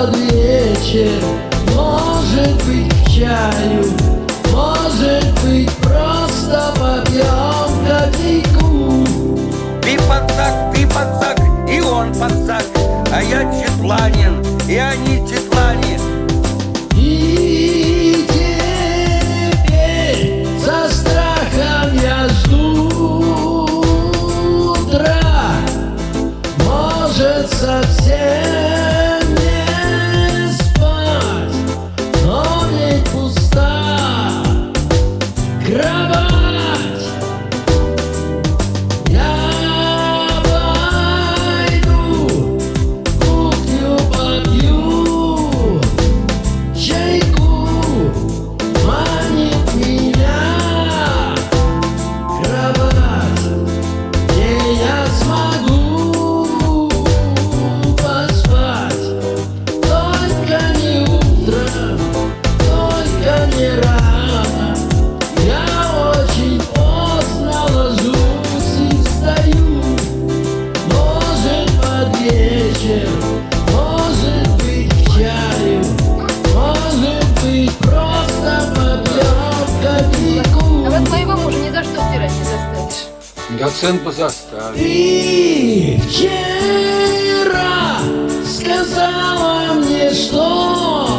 под вечер. Может быть к чаю Может быть просто попьем кофейку Ты подсак, ты подсак, и он подсак. А я четланин, и они четланин Я оценку заставил. Ты вчера сказала мне, что